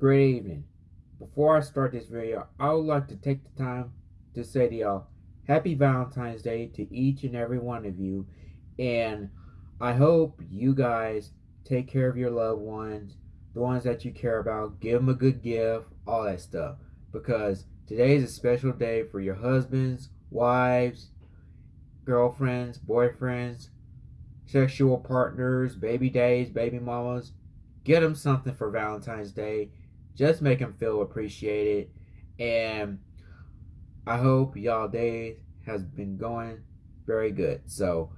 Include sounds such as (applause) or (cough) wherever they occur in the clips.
Good evening. Before I start this video, I would like to take the time to say to y'all, Happy Valentine's Day to each and every one of you. And I hope you guys take care of your loved ones, the ones that you care about, give them a good gift, all that stuff. Because today is a special day for your husbands, wives, girlfriends, boyfriends, sexual partners, baby days, baby mamas. Get them something for Valentine's Day. Just make them feel appreciated. And I hope y'all day has been going very good. So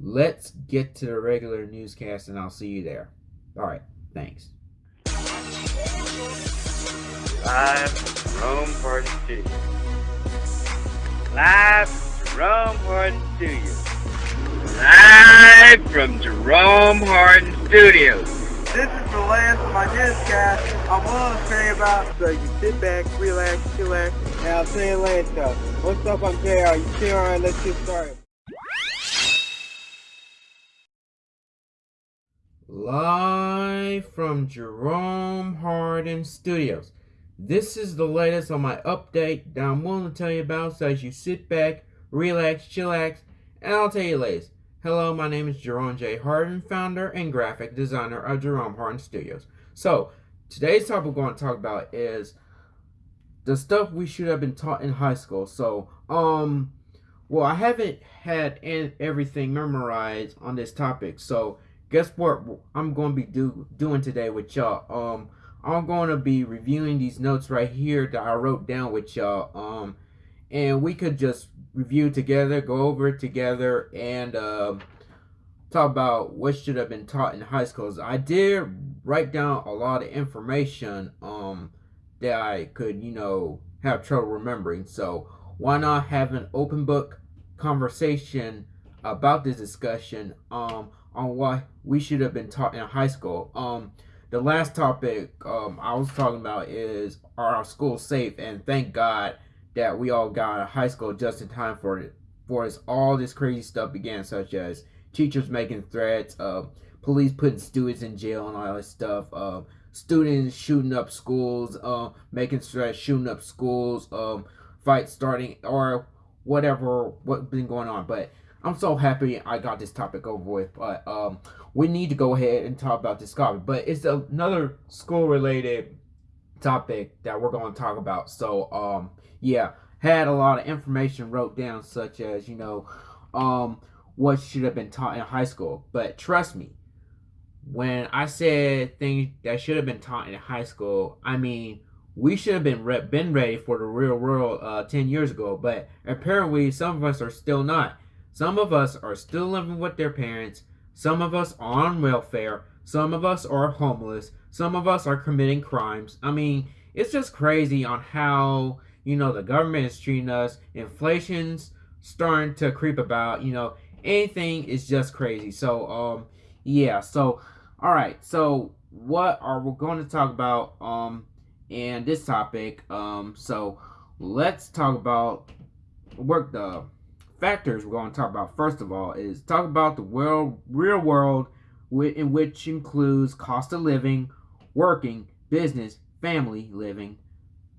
let's get to the regular newscast and I'll see you there. All right. Thanks. Live from Rome Party Studios. Live from Jerome Hardin Studios. Live from Jerome Hardin Studios. This is the last of my newscast. I'm willing to tell you about so you sit back, relax, chillax, and I'll tell you later. What's up, I'm JR. You still alright? Let's get started. Live from Jerome Hardin Studios. This is the latest on my update that I'm willing to tell you about so as you sit back, relax, chillax, and I'll tell you latest. Hello, my name is Jerome J. Hardin, founder and graphic designer of Jerome Hardin Studios. So, today's topic we're going to talk about is the stuff we should have been taught in high school. So, um, well, I haven't had everything memorized on this topic. So, guess what I'm going to be do, doing today with y'all? Um, I'm going to be reviewing these notes right here that I wrote down with y'all. Um, and we could just review together, go over it together, and uh, talk about what should have been taught in high schools. I did write down a lot of information um, that I could, you know, have trouble remembering. So why not have an open book conversation about this discussion um, on what we should have been taught in high school. Um, the last topic um, I was talking about is are our schools safe? And thank God that we all got out of high school just in time for it for us all this crazy stuff began, such as teachers making threats, uh, police putting students in jail and all that stuff, uh, students shooting up schools, uh, making threats, shooting up schools, um, fights starting or whatever what's been going on. But I'm so happy I got this topic over with. But um, we need to go ahead and talk about this topic. But it's another school related topic that we're going to talk about. So um, yeah, had a lot of information wrote down, such as, you know, um, what should have been taught in high school. But trust me, when I said things that should have been taught in high school, I mean, we should have been re- been ready for the real world uh, 10 years ago, but apparently some of us are still not. Some of us are still living with their parents. Some of us are on welfare. Some of us are homeless. Some of us are committing crimes. I mean, it's just crazy on how you know, the government is treating us. Inflation's starting to creep about. You know, anything is just crazy. So, um, yeah. So, all right. So, what are we going to talk about, um, in this topic? Um, so let's talk about work the factors we're going to talk about first of all is talk about the world real world in which includes cost of living working business family living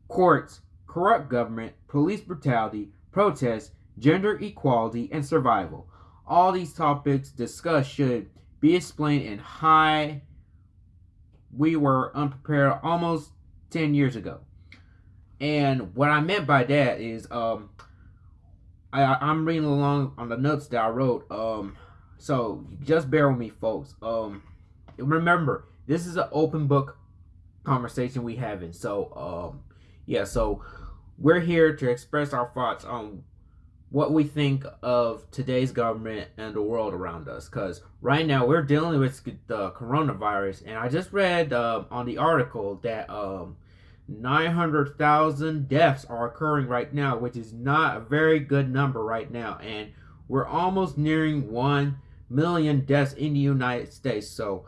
courts corrupt government, police brutality, protests, gender equality, and survival. All these topics discussed should be explained in high. We were unprepared almost 10 years ago. And what I meant by that is, um, I, I'm reading along on the notes that I wrote. Um, so just bear with me, folks. Um, remember, this is an open book conversation we having. So, um, yeah. So we're here to express our thoughts on what we think of today's government and the world around us. Because right now we're dealing with the coronavirus, and I just read uh, on the article that um, 900,000 deaths are occurring right now, which is not a very good number right now. And we're almost nearing 1 million deaths in the United States. So,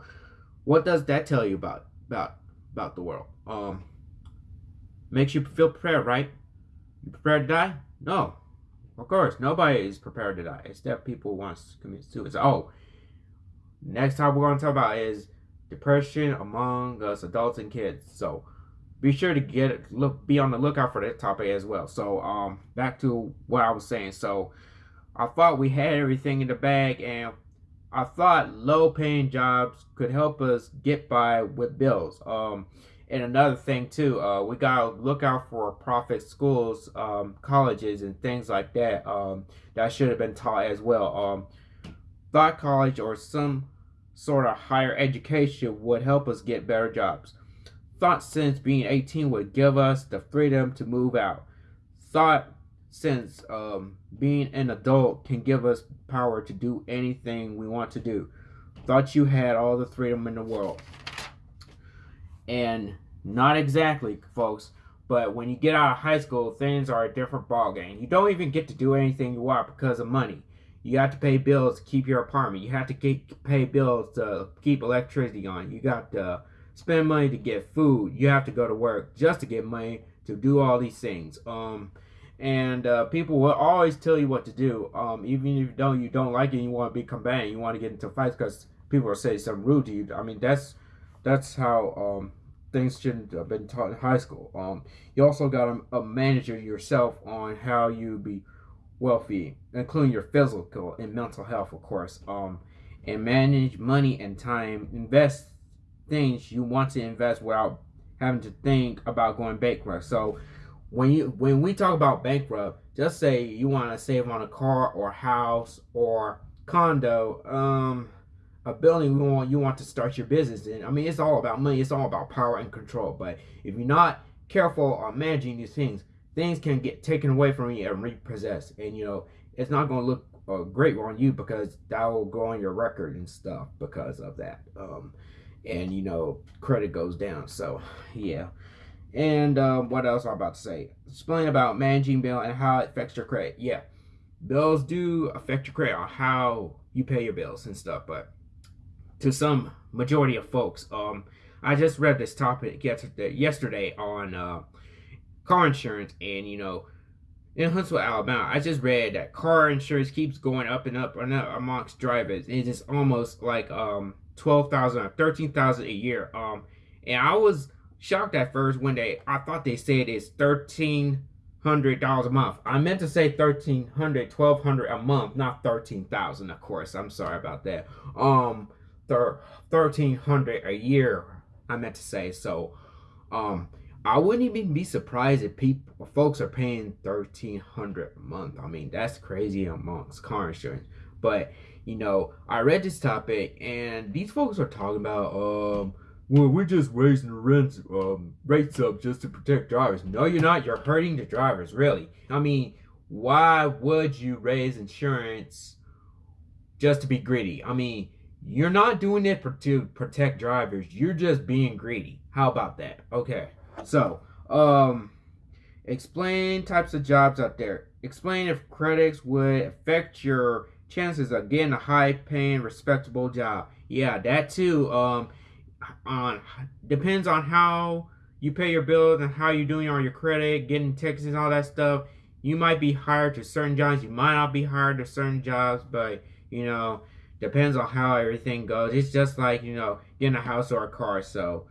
what does that tell you about about about the world? Um, makes you feel prepared, right? You prepared to die? No. Of course, nobody is prepared to die. Except people who want to commit suicide. Oh, next topic we're going to talk about is depression among us adults and kids. So, be sure to get look be on the lookout for that topic as well. So um back to what I was saying. So I thought we had everything in the bag and I thought low paying jobs could help us get by with bills. Um and another thing too, uh, we gotta look out for profit schools, um, colleges, and things like that. Um, that should have been taught as well. Um, thought college or some sort of higher education would help us get better jobs. Thought since being 18 would give us the freedom to move out. Thought since um, being an adult can give us power to do anything we want to do. Thought you had all the freedom in the world. And not exactly, folks. But when you get out of high school, things are a different ballgame. You don't even get to do anything you want because of money. You have to pay bills to keep your apartment. You have to keep, pay bills to keep electricity on. You got to spend money to get food. You have to go to work just to get money to do all these things. Um, and uh, people will always tell you what to do. Um, even if you don't, you don't like it, you want to be combative, you want to get into fights because people are saying something rude to you. I mean, that's that's how um, things shouldn't have been taught in high school. Um, you also got to uh, manage yourself on how you be wealthy, including your physical and mental health, of course. Um, and manage money and time. Invest things you want to invest without having to think about going bankrupt. So when you when we talk about bankrupt, just say you want to save on a car or house or condo. Um, a building you want you want to start your business in. I mean, it's all about money. It's all about power and control. But if you're not careful on managing these things, things can get taken away from you and repossessed. And you know, it's not going to look uh, great on you because that will go on your record and stuff because of that. Um, and you know, credit goes down. So yeah. And um, what else I'm about to say? Explain about managing bill and how it affects your credit. Yeah, bills do affect your credit on how you pay your bills and stuff, but to some majority of folks. Um, I just read this topic yesterday, on uh, car insurance, and you know, in Huntsville, Alabama, I just read that car insurance keeps going up and up and up amongst drivers. It's almost like um twelve thousand or thirteen thousand a year. Um, and I was shocked at first when they I thought they said it's thirteen hundred dollars a month. I meant to say thirteen hundred, twelve hundred a month, not thirteen thousand. Of course, I'm sorry about that. Um, thirteen hundred a year. I meant to say so. Um, I wouldn't even be surprised if people, folks are paying thirteen hundred a month. I mean, that's crazy amongst car insurance. But you know, I read this topic, and these folks are talking about, um, well, we're just raising rents, um, rates up just to protect drivers. No, you're not. You're hurting the drivers, really. I mean, why would you raise insurance just to be greedy? I mean, you're not doing it to protect drivers. You're just being greedy. How about that? Okay. So, um, explain types of jobs out there. Explain if credits would affect your chances of getting a high-paying, respectable job. Yeah, that too. Um, on depends on how you pay your bills and how you're doing on your credit, getting taxes, all that stuff. You might be hired to certain jobs. You might not be hired to certain jobs, but you know Depends on how everything goes. It's just like, you know, getting a house or a car. So,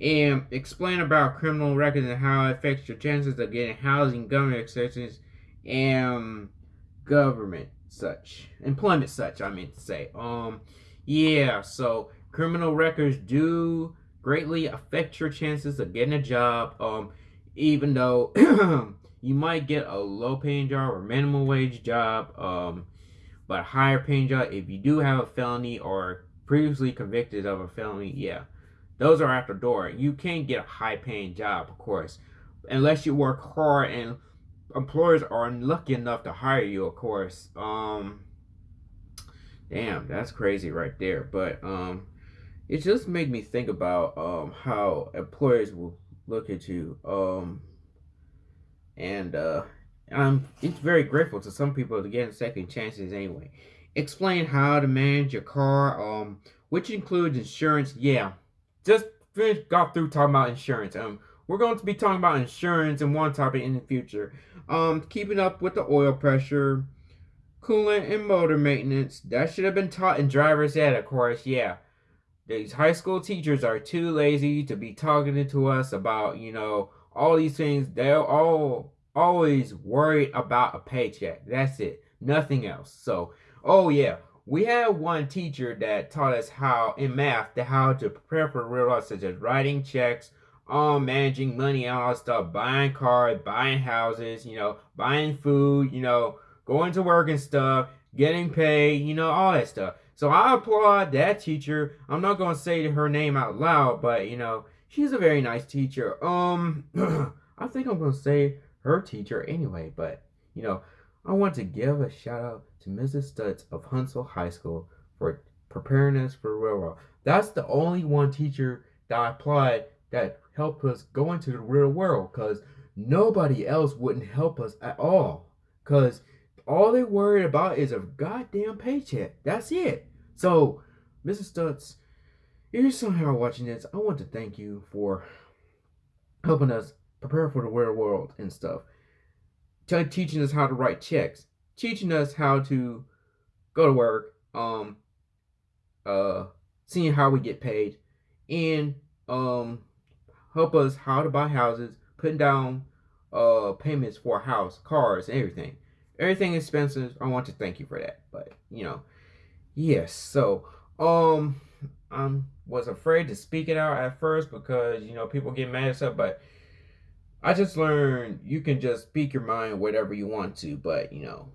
and explain about criminal records and how it affects your chances of getting housing, government assistance, and government such employment such. I mean to say. Um, yeah. So criminal records do greatly affect your chances of getting a job. Um, even though (clears throat) you might get a low paying job or minimum wage job. Um, but higher paying job, if you do have a felony or previously convicted of a felony, yeah, those are at the door. You can't get a high paying job, of course, unless you work hard and employers are lucky enough to hire you, of course. Um, damn, that's crazy right there. But um, it just made me think about um how employers will look at you. Um, and uh, um, it's very grateful to some people to get second chances anyway. Explain how to manage your car, um, which includes insurance. Yeah, just finished, got through talking about insurance. Um, we're going to be talking about insurance and one topic in the future. Um, keeping up with the oil pressure, coolant and motor maintenance. That should have been taught in driver's ed, of course. Yeah, these high school teachers are too lazy to be talking to us about, you know, all these things. They're all always worried about a paycheck. That's it. Nothing else. So, oh yeah, we had one teacher that taught us how in math to how to prepare for real life, such as writing checks, um, managing money all that stuff, buying cars, buying houses, you know, buying food, you know, going to work and stuff, getting paid, you know, all that stuff. So I applaud that teacher. I'm not gonna say her name out loud, but you know, she's a very nice teacher. Um, (clears throat) I think I'm gonna say her teacher anyway, but you know, I want to give a shout out to Mrs. Stutz of Huntsville High School for preparing us for real world. That's the only one teacher that I applied that helped us go into the real world because nobody else wouldn't help us at all. Because all they worried about is a goddamn paycheck. That's it. So, Mrs. Stutz, if you're somehow watching this, I want to thank you for helping us prepare for the real world and stuff teaching us how to write checks, teaching us how to go to work, um, uh, seeing how we get paid, and um, help us how to buy houses, putting down uh payments for a house, cars, everything. Everything expensive. I want to thank you for that. But you know, yes. So um, I was afraid to speak it out at first because you know people get mad and stuff, but I just learned you can just speak your mind whatever you want to, but you know.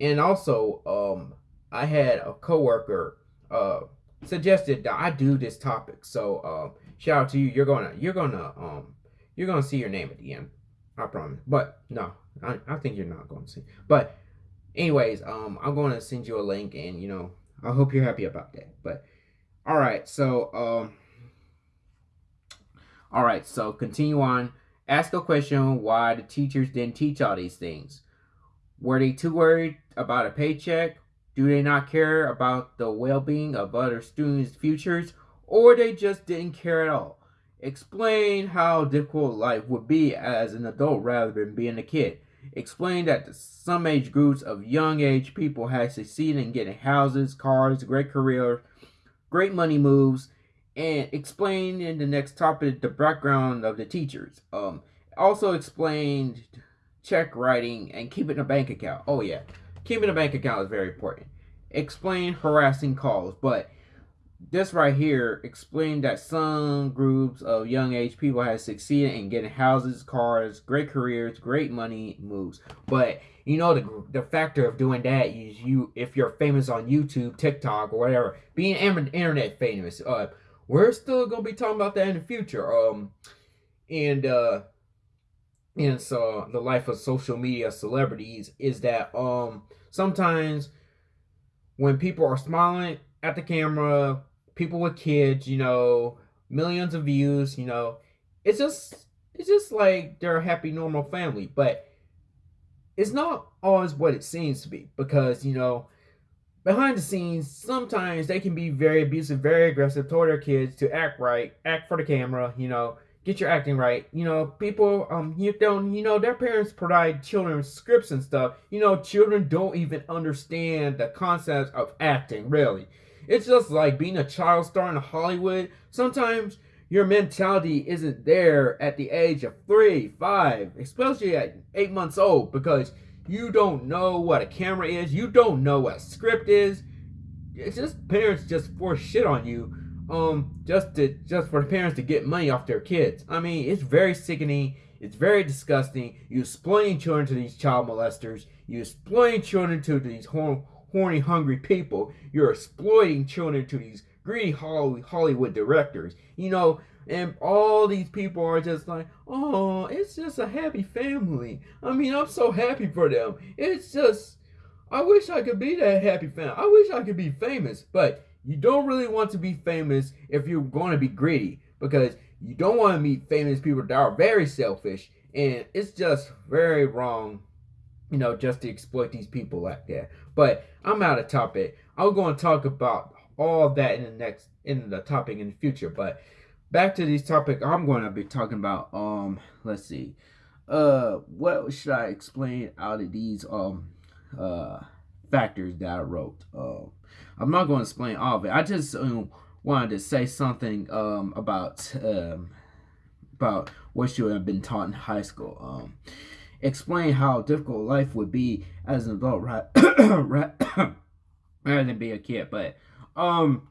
And also, um, I had a coworker uh suggested that I do this topic. So um shout out to you. You're gonna you're gonna um you're gonna see your name at the end. I promise. But no, I, I think you're not to see. But anyways, um I'm gonna send you a link and you know, I hope you're happy about that. But alright, so um Alright, so continue on. Ask a question why the teachers didn't teach all these things. Were they too worried about a paycheck? Do they not care about the well-being of other students' futures? Or they just didn't care at all? Explain how difficult life would be as an adult rather than being a kid. Explain that some age groups of young age people have succeeded in getting houses, cars, great careers, great money moves, and explain in the next topic the background of the teachers. Um, also explained check writing and keeping a bank account. Oh yeah, keeping a bank account is very important. Explain harassing calls, but this right here explained that some groups of young age people have succeeded in getting houses, cars, great careers, great money moves. But you know the the factor of doing that is you if you're famous on YouTube, TikTok, or whatever, being internet famous. Uh, we're still gonna be talking about that in the future. Um, and uh, and so the life of social media celebrities is that um sometimes when people are smiling at the camera, people with kids, you know, millions of views, you know, it's just it's just like they're a happy normal family, but it's not always what it seems to be because you know behind the scenes, sometimes they can be very abusive, very aggressive toward their kids to act right, act for the camera, you know, get your acting right. You know, people, um, you don't, you know, their parents provide children scripts and stuff. You know, children don't even understand the concept of acting, really. It's just like being a child star in Hollywood. Sometimes your mentality isn't there at the age of three, five, especially at eight months old, because you don't know what a camera is. You don't know what a script is. It's just parents just force shit on you, um, just to just for the parents to get money off their kids. I mean, it's very sickening. It's very disgusting. You exploiting children to these child molesters. You exploiting children to these horny, hungry people. You're exploiting children to these greedy Hollywood directors. You know, and all these people are just like, oh, it's just a happy family. I mean, I'm so happy for them. It's just, I wish I could be that happy family. I wish I could be famous, but you don't really want to be famous if you're going to be greedy because you don't want to meet famous people that are very selfish and it's just very wrong you know just to exploit these people like that but i'm out of topic i'm going to talk about all that in the next in the topic in the future but back to this topic i'm going to be talking about um let's see uh what should i explain out of these um uh factors that i wrote uh, i'm not going to explain all of it i just um, wanted to say something um, about um, about what you have been taught in high school. Um, explain how difficult life would be as an adult, right? (coughs) (coughs) rather than be a kid. But um,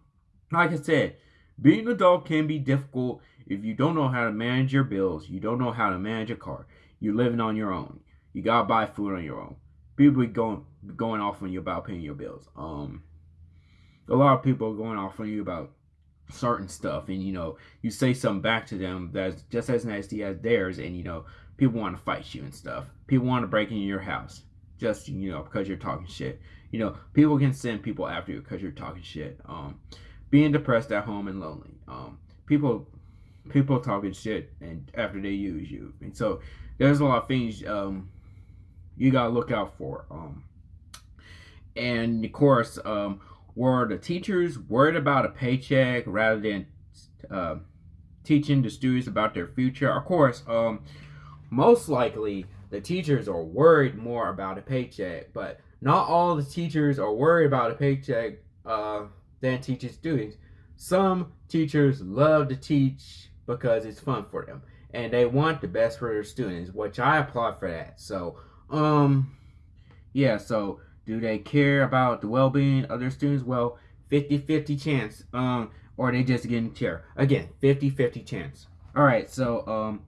like I said, being an adult can be difficult if you don't know how to manage your bills. You don't know how to manage a car. You're living on your own. You gotta buy food on your own. People be going going off on you about paying your bills. Um, a lot of people are going off on you about certain stuff and you know you say something back to them that's just as nasty as theirs and you know people want to fight you and stuff people want to break into your house just you know because you're talking shit you know people can send people after you because you're talking shit um being depressed at home and lonely. Um people people talking shit and after they use you. And so there's a lot of things um you gotta look out for um. And of course um were the teachers worried about a paycheck rather than uh, teaching the students about their future? Of course, um, most likely the teachers are worried more about a paycheck, but not all the teachers are worried about a paycheck uh, than teaching students. Some teachers love to teach because it's fun for them and they want the best for their students, which I applaud for that. So, um, yeah, so do they care about the well-being of their students? Well, 50-50 chance. Um, or they just getting care. Again, 50-50 chance. All right, so um,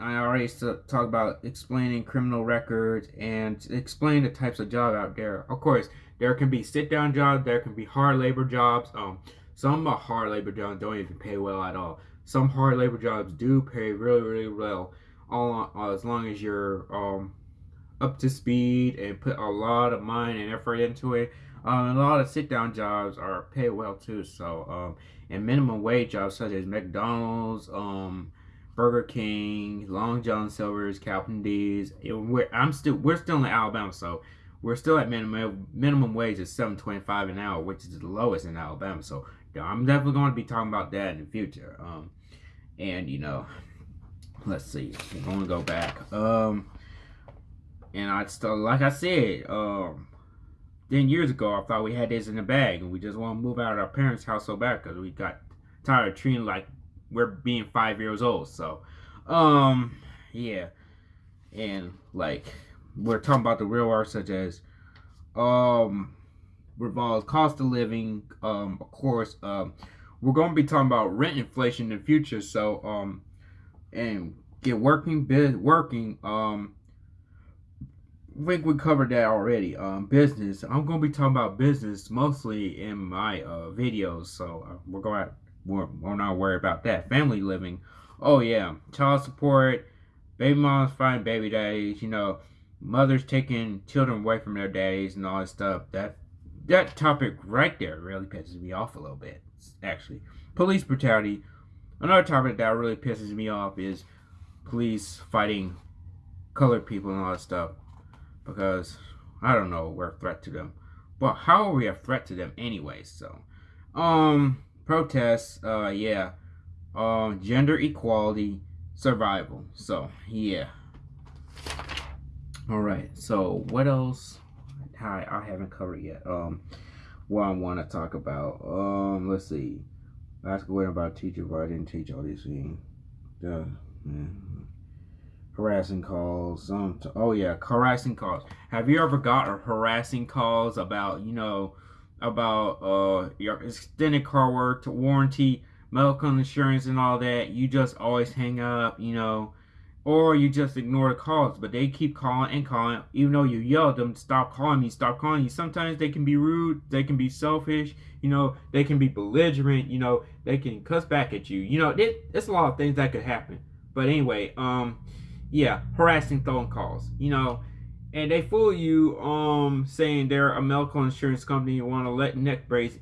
I already talked about explaining criminal records and explain the types of job out there. Of course, there can be sit-down jobs. There can be hard labor jobs. Um, some hard labor jobs don't even pay well at all. Some hard labor jobs do pay really, really well, all as long as you're um up to speed and put a lot of mind and effort into it. Um, a lot of sit down jobs are paid well too. So, um, and minimum wage jobs such as McDonald's, um, Burger King, Long John Silver's, Captain D's. We're, I'm still we're still in Alabama, so we're still at minimum minimum wage is seven twenty five an hour, which is the lowest in Alabama. So I'm definitely going to be talking about that in the future. Um, and you know, let's see, we're going to go back. Um, and I still, like I said, um, 10 years ago, I thought we had this in the bag and we just want to move out of our parents' house so bad because we got tired of treating like we're being five years old. So, um, yeah. And like, we're talking about the real world, such as, um, revolves cost of living, um, of course, um, we're going to be talking about rent inflation in the future. So, um, and get working, bid working, um, I think we covered that already. Um, business. I'm gonna be talking about business mostly in my uh, videos, so uh, we're going we're, we're not worried about that. Family living. Oh yeah, child support, baby moms find baby daddies. You know, mothers taking children away from their daddies and all that stuff. That that topic right there really pisses me off a little bit. Actually, police brutality. Another topic that really pisses me off is police fighting colored people and all that stuff because I don't know we're a threat to them. But how are we a threat to them anyway? So, um, protests, uh, yeah, um, gender equality, survival. So, yeah. All right. So, what else? I I haven't covered yet. Um, what I want to talk about. Um, let's see. Ask a about teacher, but I didn't teach all these things. Duh. Man harassing calls. Um, oh yeah, harassing calls. Have you ever got harassing calls about you know about uh your extended car work warranty, medical insurance, and all that? You just always hang up, you know, or you just ignore the calls. But they keep calling and calling, even though you yell at them, stop calling me, stop calling you. Sometimes they can be rude, they can be selfish, you know, they can be belligerent, you know, they can cuss back at you. You know, there's a lot of things that could happen. But anyway, um yeah, harassing phone calls. You know, and they fool you um saying they're a medical insurance company you want to let neck brace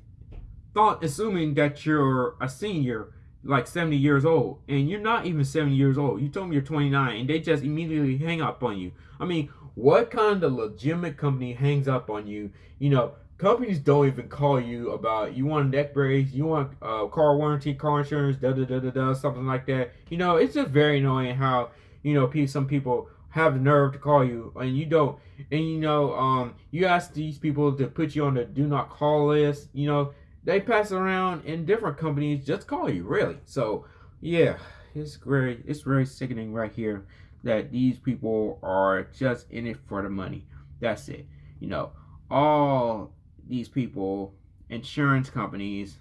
thought assuming that you're a senior like 70 years old and you're not even 70 years old. You told me you're 29 and they just immediately hang up on you. I mean what kind of legitimate company hangs up on you? You know companies don't even call you about you want a neck brace you want uh, car warranty car insurance da da da da da something like that. You know it's just very annoying how you know, some people have the nerve to call you and you don't and you know um you ask these people to put you on the do not call list you know they pass around in different companies just call you really. So yeah, it's very it's very sickening right here that these people are just in it for the money. That's it. You know, all these people, insurance companies,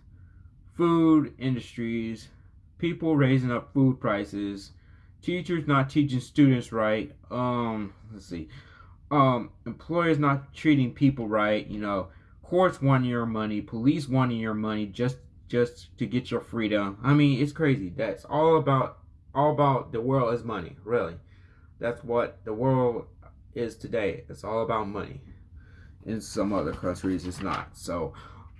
food industries, people raising up food prices, teachers not teaching students right. Um, let's see. Um, employers not treating people right. You know, courts wanting your money, police wanting your money just just to get your freedom. I mean, it's crazy. That's all about all about the world is money, really. That's what the world is today. It's all about money. In some other countries, it's not. So,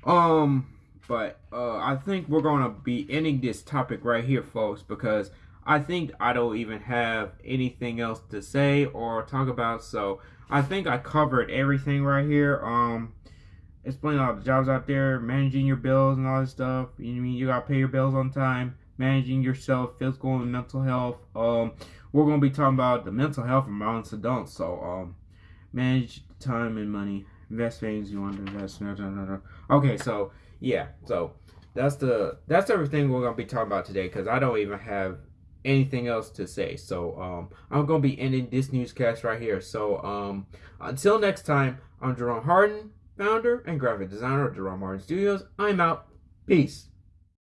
um, but uh, I think we're gonna be ending this topic right here, folks, because I think I don't even have anything else to say or talk about. So I think I covered everything right here. Um, explain all the jobs out there, managing your bills and all this stuff. You mean you gotta pay your bills on time, managing yourself, physical and mental health. Um, we're gonna be talking about the mental health of mountains adults. So um, manage time and money, invest things you want to invest. No, no, no, Okay, so yeah, so that's the that's everything we're gonna be talking about today because I don't even have anything else to say. So um, I'm gonna be ending this newscast right here. So um, until next time, I'm Jerome Hardin, founder and graphic designer of Jerome Hardin Studios. I'm out. Peace.